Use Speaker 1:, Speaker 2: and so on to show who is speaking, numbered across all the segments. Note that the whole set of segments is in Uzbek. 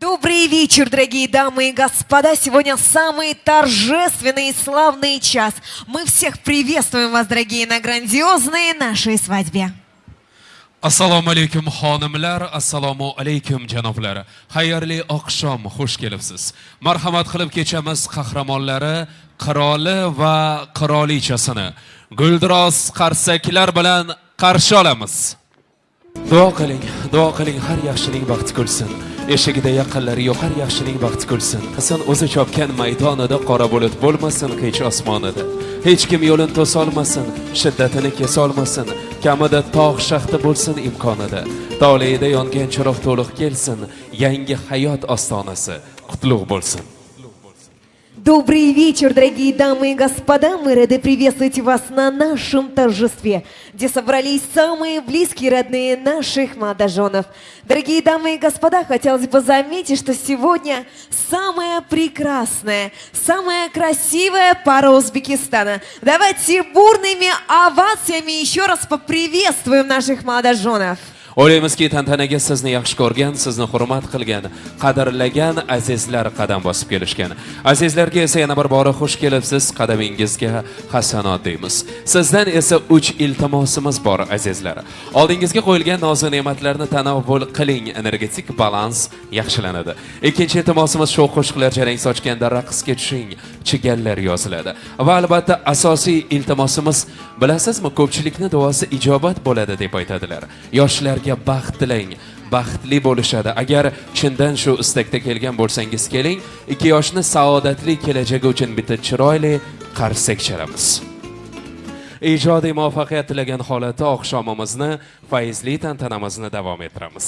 Speaker 1: Добрый вечер, дорогие дамы и господа. Сегодня самый торжественный и славный час. Мы всех приветствуем вас, дорогие, на грандиозной нашей свадьбе.
Speaker 2: assalomu alaykum xonimlar assalomu alaykum janoblar xayrli oqshom xush kelibsiz marhamat qilib kechamiz qahramonlari qiroli va qirolichasini guldiroz qarsaklar bilan qarshi olamiz duo qiling duo qiling har yaxshining baxti kulsin eshigida yaqinlari yo'q. Har yaxshining baxti kulsin. Hasan o'zi chopgan maydonida qora bulut bo'lmasin hech osmonida. Hech kim yo'lini to'solmasin shiddatini kesolmasin kamida tog' shaxti bo'lsin imkonida. Toleida yongan chiroq to'liq kelsin yangi hayot ostonasi qutlug' bo'lsin.
Speaker 1: Добрый вечер, дорогие дамы и господа. Мы рады приветствовать вас на нашем торжестве, где собрались самые близкие родные наших молодоженов. Дорогие дамы и господа, хотелось бы заметить, что сегодня самая прекрасная, самая красивая пара Узбекистана. Давайте бурными овациями еще раз поприветствуем наших молодоженов.
Speaker 2: O'ylaymizki tantanaga sizni yaxshi ko'rgan sizni hurmat qilgan qadrlagan azizlar qadam bosib kelishgan. Azizlarga esa yana bir bora xush kelibsiz qadamingizga hasanot deymiz. Sizdan esa uch iltimosimiz bor azizlar. Oldingizga qo'yilgan nozu ne'matlarni tanovvul qiling energetik balans yaxshilanadi. Ikkinchi iltimosimiz shu qo'shiqlar jarang sochganda raqsga tushing chigallar yoziladi. Va albatta asosiy iltimosimiz bilasizmi ko'pchilikni duosi ijobat bo'ladi deb aytadilar. Yoshlarga baxt tilang baxtli bo'lishadi. Agar chindan shu istakda kelgan bo'lsangiz keling ikki yoshni saodatli kelajagi uchun bitta chiroyli qarsak chalamiz. Ijodiy muvaffaqiyat tilagan holatda oqshomimizni fayzli tantanamizni davom ettiramiz.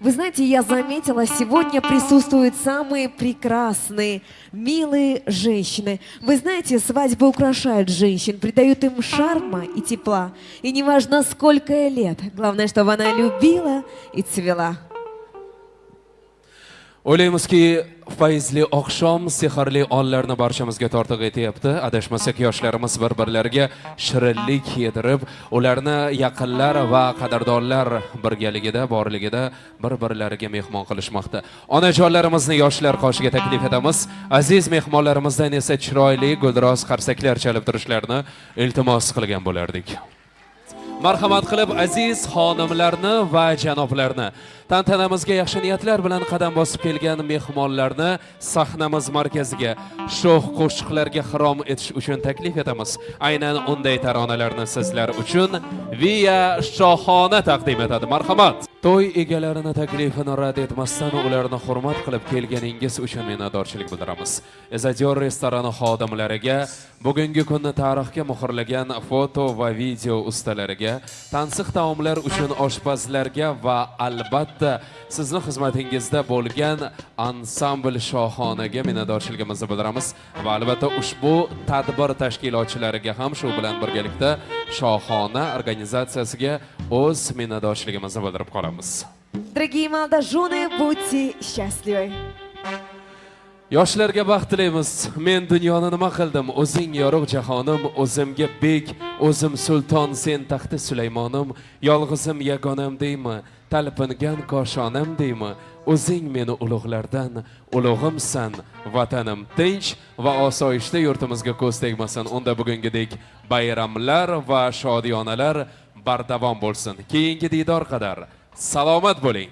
Speaker 1: Вы знаете, я заметила, сегодня присутствуют самые прекрасные, милые женщины. Вы знаете, свадьбы украшают женщин, придают им шарма и тепла. И неважно, сколько лет, главное, чтобы она любила и цвела.
Speaker 2: O'ylaymizki fayzli oqshom sehrli onlarni barchamizga tortiq etyapti. Adashmasak yoshlarimiz bir birlariga shirinlik yedirib ularni yaqinlar va qadrdonlar birgaligida borligida bir birlariga mehmon qilishmoqda. Onajonlarimizni yoshlar qoshiga taklif etamiz. Aziz mehmonlarimizdan esa chiroyli guldiroz qarsaklar chalib turishlarini iltimos qilgan bo'lardik. Marhamat qilib aziz xonimlarni va janoblarni tantanamizga yaxshi niyatlar bilan qadam bosib kelgan mehmonlarni sahnamiz markaziga sho'x qo'shiqlarga xirom etish uchun taklif etamiz. Aynan unday taronalarni sizlar uchun viya shohona taqdim etadi. Marhamat! To'y egalarini taklifini rad etmasdan ularni hurmat qilib kelganingiz uchun minnatdorchilik bildiramiz. Ezadiyor restorani xodimlariga bugungi kunni tarixga muhrlagan foto va video ustalariga tansiq taomlar uchun oshpazlarga va albatta sizni xizmatingizda bo'lgan ansambl shohonaga minnatdorchiligimizni bildiramiz. Va albatta ushbu tadbir tashkilotchilariga ham shu bilan birgalikda shohona organizatsiyasiga o'z minnatdorchiligimizni bildirib qolamiz.
Speaker 1: Дорогие молодожены, будьте счастливы.
Speaker 2: yoshlarga baxt tilaymiz. Men dunyoni nima qildim? O'zing yorug' jahonim o'zimga bek o'zim sulton sen taxti sulaymonim yolg'izim yagonam deymi? Talpingan koshonam deymi o'zing meni ulug'lardan ulug'imsan vatanim tinch va osoyishta yurtimizga ko'z tegmasin. Unda bugungidek bayramlar va shodiyonalar bardavom bo'lsin. Keyingi diydor qadar salomat bo'ling.